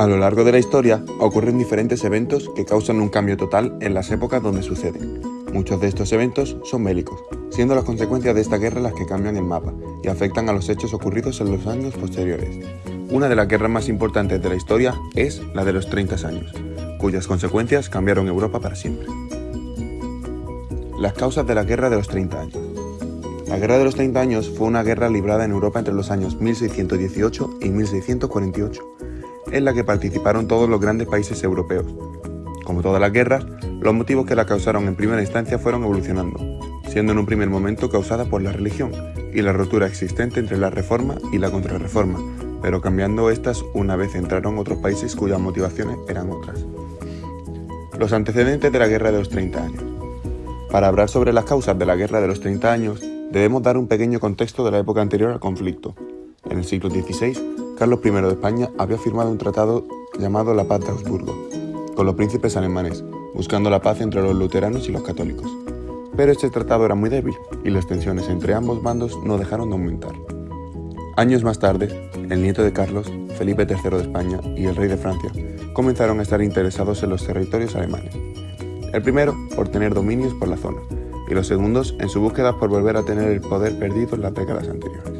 A lo largo de la historia ocurren diferentes eventos que causan un cambio total en las épocas donde suceden. Muchos de estos eventos son bélicos, siendo las consecuencias de esta guerra las que cambian el mapa y afectan a los hechos ocurridos en los años posteriores. Una de las guerras más importantes de la historia es la de los 30 años, cuyas consecuencias cambiaron Europa para siempre. Las causas de la Guerra de los 30 años La Guerra de los 30 años fue una guerra librada en Europa entre los años 1618 y 1648, en la que participaron todos los grandes países europeos. Como todas las guerras, los motivos que la causaron en primera instancia fueron evolucionando, siendo en un primer momento causada por la religión y la rotura existente entre la reforma y la contrarreforma, pero cambiando estas una vez entraron otros países cuyas motivaciones eran otras. Los antecedentes de la Guerra de los 30 años. Para hablar sobre las causas de la Guerra de los 30 años, debemos dar un pequeño contexto de la época anterior al conflicto. En el siglo XVI, Carlos I de España había firmado un tratado llamado la Paz de Augsburgo, con los príncipes alemanes, buscando la paz entre los luteranos y los católicos. Pero este tratado era muy débil y las tensiones entre ambos bandos no dejaron de aumentar. Años más tarde, el nieto de Carlos, Felipe III de España y el rey de Francia comenzaron a estar interesados en los territorios alemanes. El primero por tener dominios por la zona y los segundos en su búsqueda por volver a tener el poder perdido en las décadas anteriores.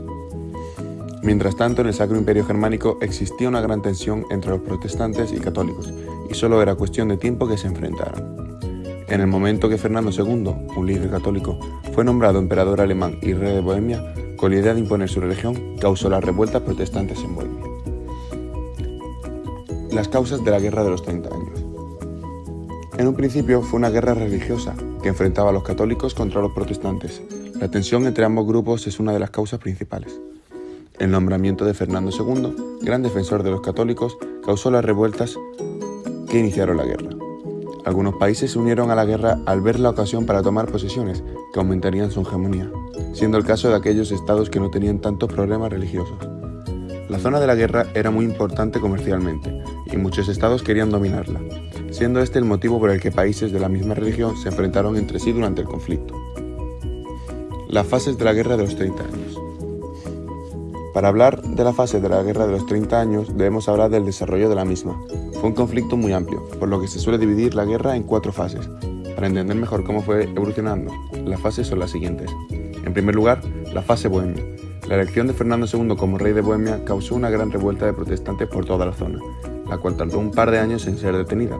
Mientras tanto, en el Sacro Imperio Germánico existía una gran tensión entre los protestantes y católicos, y solo era cuestión de tiempo que se enfrentaran. En el momento que Fernando II, un líder católico, fue nombrado emperador alemán y rey de Bohemia, con la idea de imponer su religión, causó las revueltas protestantes en Bohemia. Las causas de la Guerra de los 30 años. En un principio fue una guerra religiosa que enfrentaba a los católicos contra los protestantes. La tensión entre ambos grupos es una de las causas principales. El nombramiento de Fernando II, gran defensor de los católicos, causó las revueltas que iniciaron la guerra. Algunos países se unieron a la guerra al ver la ocasión para tomar posesiones que aumentarían su hegemonía, siendo el caso de aquellos estados que no tenían tantos problemas religiosos. La zona de la guerra era muy importante comercialmente y muchos estados querían dominarla, siendo este el motivo por el que países de la misma religión se enfrentaron entre sí durante el conflicto. Las fases de la Guerra de los 30 años. Para hablar de la fase de la Guerra de los 30 años debemos hablar del desarrollo de la misma. Fue un conflicto muy amplio, por lo que se suele dividir la guerra en cuatro fases. Para entender mejor cómo fue evolucionando, las fases son las siguientes. En primer lugar, la fase bohemia. La elección de Fernando II como rey de Bohemia causó una gran revuelta de protestantes por toda la zona, la cual tardó un par de años en ser detenida.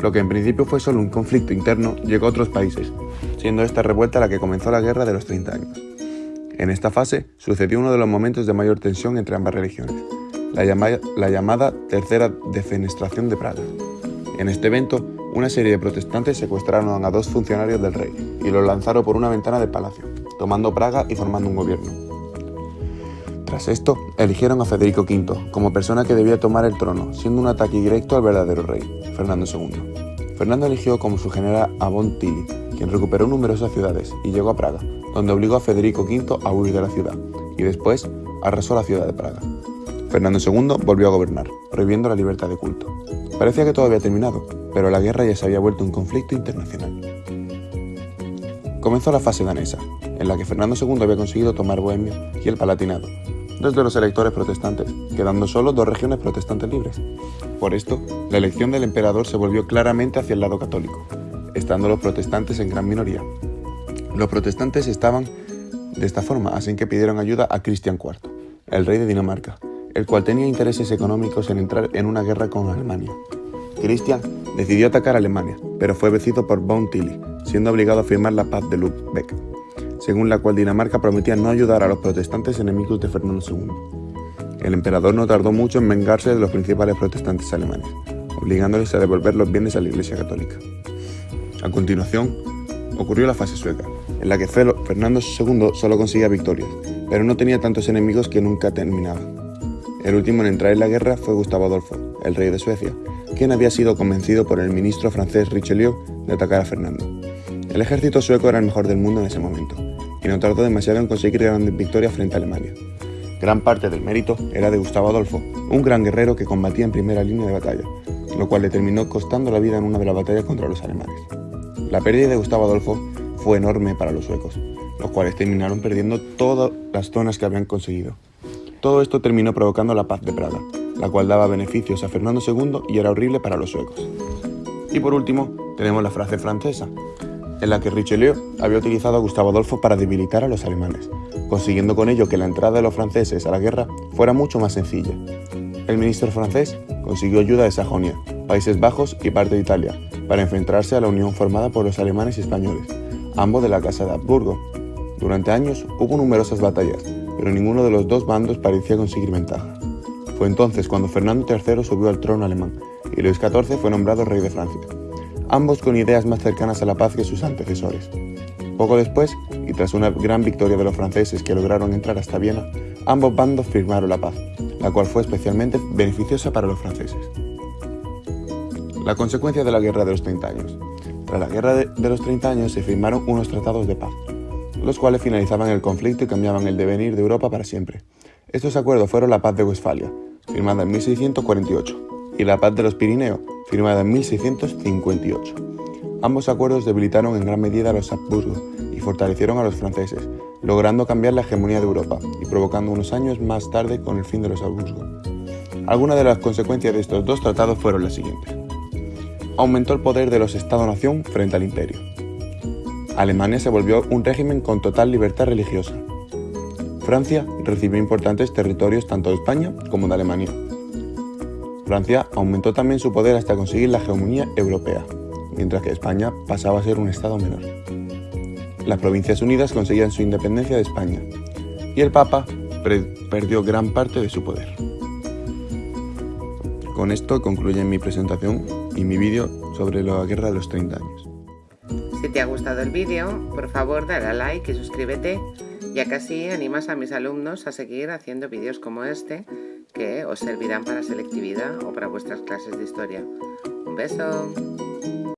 Lo que en principio fue solo un conflicto interno llegó a otros países, siendo esta revuelta la que comenzó la Guerra de los 30 años. En esta fase sucedió uno de los momentos de mayor tensión entre ambas religiones, la, llamada Tercera Defenestración de Praga. En este evento, una serie de protestantes secuestraron a dos funcionarios del rey y los lanzaron por una ventana del palacio, tomando Praga y formando un gobierno. Tras esto, eligieron a Federico V como persona que debía tomar el trono, siendo un ataque directo al verdadero rey, Fernando II. Fernando eligió como su general a Von Tilly, quien recuperó numerosas ciudades y llegó a Praga, donde obligó a Federico V a huir de la ciudad, y después arrasó la ciudad de Praga. Fernando II volvió a gobernar, prohibiendo la libertad de culto. Parecía que todo había terminado, pero la guerra ya se había vuelto un conflicto internacional. Comenzó la fase danesa, en la que Fernando II había conseguido tomar Bohemia y el Palatinado, dos de los electores protestantes, quedando solo dos regiones protestantes libres. Por esto, la elección del emperador se volvió claramente hacia el lado católico, estando los protestantes en gran minoría, los protestantes estaban de esta forma, así que pidieron ayuda a Cristian IV, el rey de Dinamarca, el cual tenía intereses económicos en entrar en una guerra con Alemania. Cristian decidió atacar Alemania, pero fue vencido por von Tilly, siendo obligado a firmar la paz de Lübeck, según la cual Dinamarca prometía no ayudar a los protestantes enemigos de Fernando II. El emperador no tardó mucho en vengarse de los principales protestantes alemanes, obligándoles a devolver los bienes a la Iglesia Católica. A continuación, ocurrió la fase sueca, en la que Fernando II solo conseguía victorias, pero no tenía tantos enemigos que nunca terminaban. El último en entrar en la guerra fue Gustavo Adolfo, el rey de Suecia, quien había sido convencido por el ministro francés Richelieu de atacar a Fernando. El ejército sueco era el mejor del mundo en ese momento, y no tardó demasiado en conseguir grandes victorias frente a Alemania. Gran parte del mérito era de Gustavo Adolfo, un gran guerrero que combatía en primera línea de batalla, lo cual le terminó costando la vida en una de las batallas contra los alemanes. La pérdida de Gustavo Adolfo fue enorme para los suecos, los cuales terminaron perdiendo todas las zonas que habían conseguido. Todo esto terminó provocando la paz de Praga, la cual daba beneficios a Fernando II y era horrible para los suecos. Y por último, tenemos la frase francesa, en la que Richelieu había utilizado a Gustavo Adolfo para debilitar a los alemanes, consiguiendo con ello que la entrada de los franceses a la guerra fuera mucho más sencilla. El ministro francés consiguió ayuda de Sajonia, Países Bajos y parte de Italia, para enfrentarse a la unión formada por los alemanes y españoles, ambos de la Casa de Habsburgo. Durante años hubo numerosas batallas, pero ninguno de los dos bandos parecía conseguir ventaja. Fue entonces cuando Fernando III subió al trono alemán y Luis XIV fue nombrado rey de Francia, ambos con ideas más cercanas a la paz que sus antecesores. Poco después, y tras una gran victoria de los franceses que lograron entrar hasta Viena, ambos bandos firmaron la paz, la cual fue especialmente beneficiosa para los franceses. La consecuencia de la Guerra de los 30 años. Tras la Guerra de los 30 años se firmaron unos tratados de paz, los cuales finalizaban el conflicto y cambiaban el devenir de Europa para siempre. Estos acuerdos fueron la Paz de Westfalia, firmada en 1648, y la Paz de los Pirineos, firmada en 1658. Ambos acuerdos debilitaron en gran medida a los Habsburgo y fortalecieron a los franceses, logrando cambiar la hegemonía de Europa y provocando unos años más tarde con el fin de los Habsburgo. Algunas de las consecuencias de estos dos tratados fueron las siguientes aumentó el poder de los Estados-nación frente al imperio. Alemania se volvió un régimen con total libertad religiosa. Francia recibió importantes territorios tanto de España como de Alemania. Francia aumentó también su poder hasta conseguir la hegemonía europea, mientras que España pasaba a ser un estado menor. Las Provincias Unidas conseguían su independencia de España, y el Papa perdió gran parte de su poder. Con esto concluye mi presentación y mi vídeo sobre la Guerra de los 30 años. Si te ha gustado el vídeo, por favor dale a like y suscríbete, ya que así animas a mis alumnos a seguir haciendo vídeos como este que os servirán para selectividad o para vuestras clases de historia. ¡Un beso!